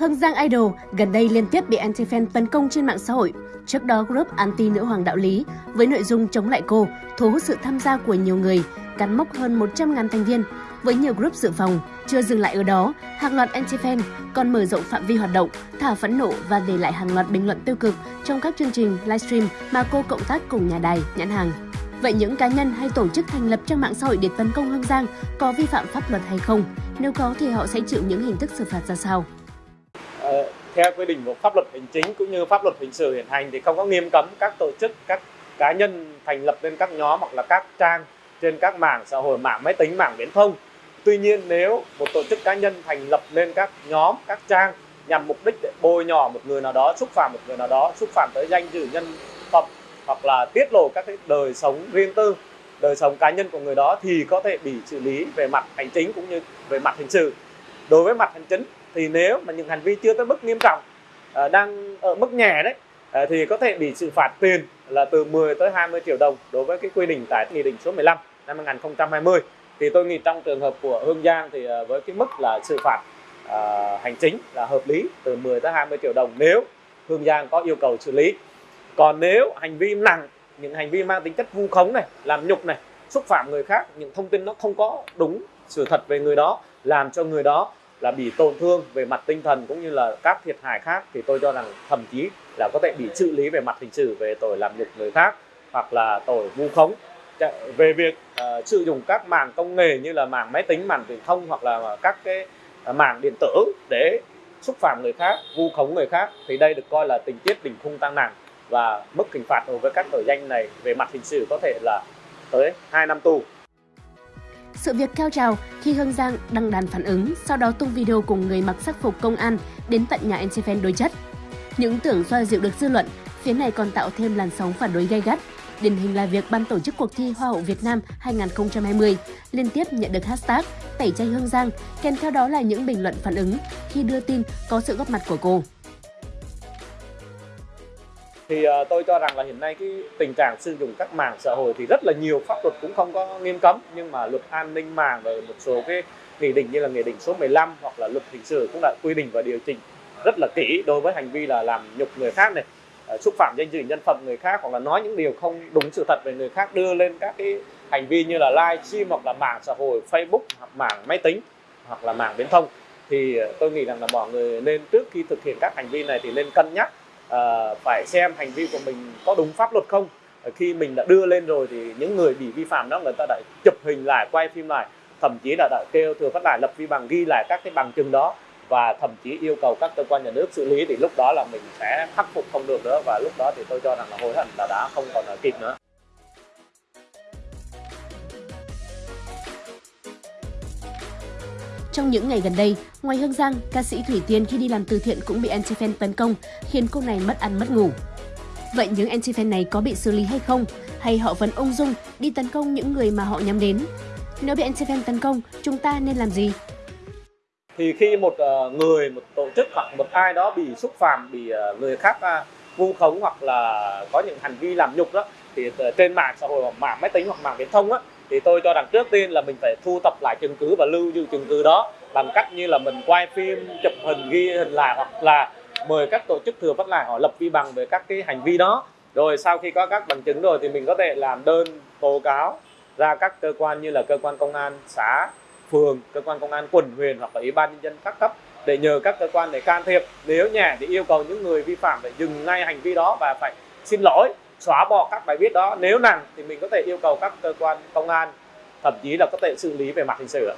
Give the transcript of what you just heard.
Hương Giang Idol gần đây liên tiếp bị anti-fan tấn công trên mạng xã hội. Trước đó, group anti nữ hoàng đạo lý với nội dung chống lại cô thu hút sự tham gia của nhiều người, cắn mốc hơn 100.000 thành viên. Với nhiều group dự phòng, chưa dừng lại ở đó, hàng loạt anti-fan còn mở rộng phạm vi hoạt động, thả phẫn nộ và để lại hàng loạt bình luận tiêu cực trong các chương trình livestream mà cô cộng tác cùng nhà đài, nhãn hàng. Vậy những cá nhân hay tổ chức thành lập trang mạng xã hội để tấn công Hương Giang có vi phạm pháp luật hay không? Nếu có thì họ sẽ chịu những hình thức xử phạt ra sao? Ờ, theo quy định của pháp luật hành chính cũng như pháp luật hình sự hiện hành thì không có nghiêm cấm các tổ chức, các cá nhân thành lập lên các nhóm hoặc là các trang trên các mạng xã hội, mạng máy tính, mạng viễn thông. Tuy nhiên nếu một tổ chức cá nhân thành lập lên các nhóm, các trang nhằm mục đích để bôi nhọ một người nào đó, xúc phạm một người nào đó, xúc phạm tới danh dự nhân phẩm hoặc là tiết lộ các cái đời sống riêng tư, đời sống cá nhân của người đó thì có thể bị xử lý về mặt hành chính cũng như về mặt hình sự. Đối với mặt hành chính thì nếu mà những hành vi chưa tới mức nghiêm trọng à, đang ở mức nhẹ đấy à, thì có thể bị xử phạt tiền là từ 10 tới 20 triệu đồng đối với cái quy định tại nghị định số 15 năm 2020 thì tôi nghĩ trong trường hợp của Hương Giang thì à, với cái mức là xử phạt à, hành chính là hợp lý từ 10 tới 20 triệu đồng nếu Hương Giang có yêu cầu xử lý. Còn nếu hành vi nặng những hành vi mang tính chất vu khống này làm nhục này xúc phạm người khác những thông tin nó không có đúng sự thật về người đó làm cho người đó là bị tổn thương về mặt tinh thần cũng như là các thiệt hại khác thì tôi cho rằng thậm chí là có thể bị xử lý về mặt hình sự về tội làm nhục người khác hoặc là tội vu khống. Dạ, về việc uh, sử dụng các mạng công nghệ như là mạng máy tính mạng truyền thông hoặc là các cái ờ, mạng điện tử để xúc phạm người khác vu khống người khác thì đây được coi là tình tiết đỉnh khung tăng nặng và mức hình phạt đối với các tội danh này về mặt hình sự có thể là tới 2 năm tù sự việc cao trào khi Hương Giang đăng đàn phản ứng, sau đó tung video cùng người mặc sắc phục công an đến tận nhà Antifen đối chất. Những tưởng xoa dịu được dư luận, phía này còn tạo thêm làn sóng phản đối gay gắt. Điển hình là việc ban tổ chức cuộc thi Hoa hậu Việt Nam 2020 liên tiếp nhận được hashtag tẩy chay Hương Giang, kèm theo đó là những bình luận phản ứng khi đưa tin có sự góp mặt của cô thì uh, tôi cho rằng là hiện nay cái tình trạng sử dụng các mạng xã hội thì rất là nhiều pháp luật cũng không có nghiêm cấm nhưng mà luật an ninh mạng và một số cái nghị định như là nghị định số 15 hoặc là luật hình sự cũng đã quy định và điều chỉnh rất là kỹ đối với hành vi là làm nhục người khác này ờ, xúc phạm danh dự nhân phẩm người khác hoặc là nói những điều không đúng sự thật về người khác đưa lên các cái hành vi như là live stream hoặc là mạng xã hội Facebook hoặc mạng máy tính hoặc là mạng viễn thông. Thì ờ, tôi nghĩ rằng là mọi người nên trước khi thực hiện các hành vi này thì nên cân nhắc uh, phải xem hành vi của mình có đúng pháp luật không. Khi mình đã đưa lên rồi thì những người bị vi phạm đó người ta đã chụp hình lại quay phim lại thậm chí là đã kêu thừa phát lại lập vi bằng ghi lại các cái bằng chứng đó và thậm chí yêu cầu các cơ quan nhà nước xử lý thì lúc đó là mình sẽ khắc phục không được nữa và lúc đó thì tôi cho rằng là hối hận là đã không còn là kịp nữa. Trong những ngày gần đây, ngoài Hương Giang, ca sĩ Thủy Tiên khi đi làm từ thiện cũng bị anti-fan tấn công, khiến cô này mất ăn mất ngủ. Vậy những anti-fan này có bị xử lý hay không? Hay họ vẫn ung dung đi tấn công những người mà họ nhắm đến? Nếu bị anti-fan tấn công, chúng ta nên làm gì? Thì khi một ờ, người, một tổ chức hoặc một ai đó bị xúc phạm, bị ờ, người khác vu khống hoặc là có những hành vi làm nhục đó, thì ờ, trên mạng xã hội, mạng máy tính hoặc mạng viễn thông á, thì tôi cho rằng trước tiên là mình phải thu thập lại chứng cứ và lưu giữ chứng cứ đó bằng cách như là mình quay phim, chụp hình, ghi hình lại hoặc là mời các tổ chức thừa phát lại, họ lập vi bằng về các cái hành vi đó. Rồi sau khi có các bằng chứng rồi thì mình có thể làm đơn tố cáo ra các cơ quan như là cơ quan công an xã, phường, cơ quan công an quận, huyện hoặc là ủy ban nhân dân các cấp để nhờ các cơ quan để can thiệp. Nếu nhẹ thì yêu cầu những người vi phạm phải dừng ngay hành vi đó và phải xin lỗi xóa bỏ các bài viết đó. Nếu nặng thì mình có thể yêu cầu các cơ quan công an, thậm chí là có thể xử lý về mặt hình sự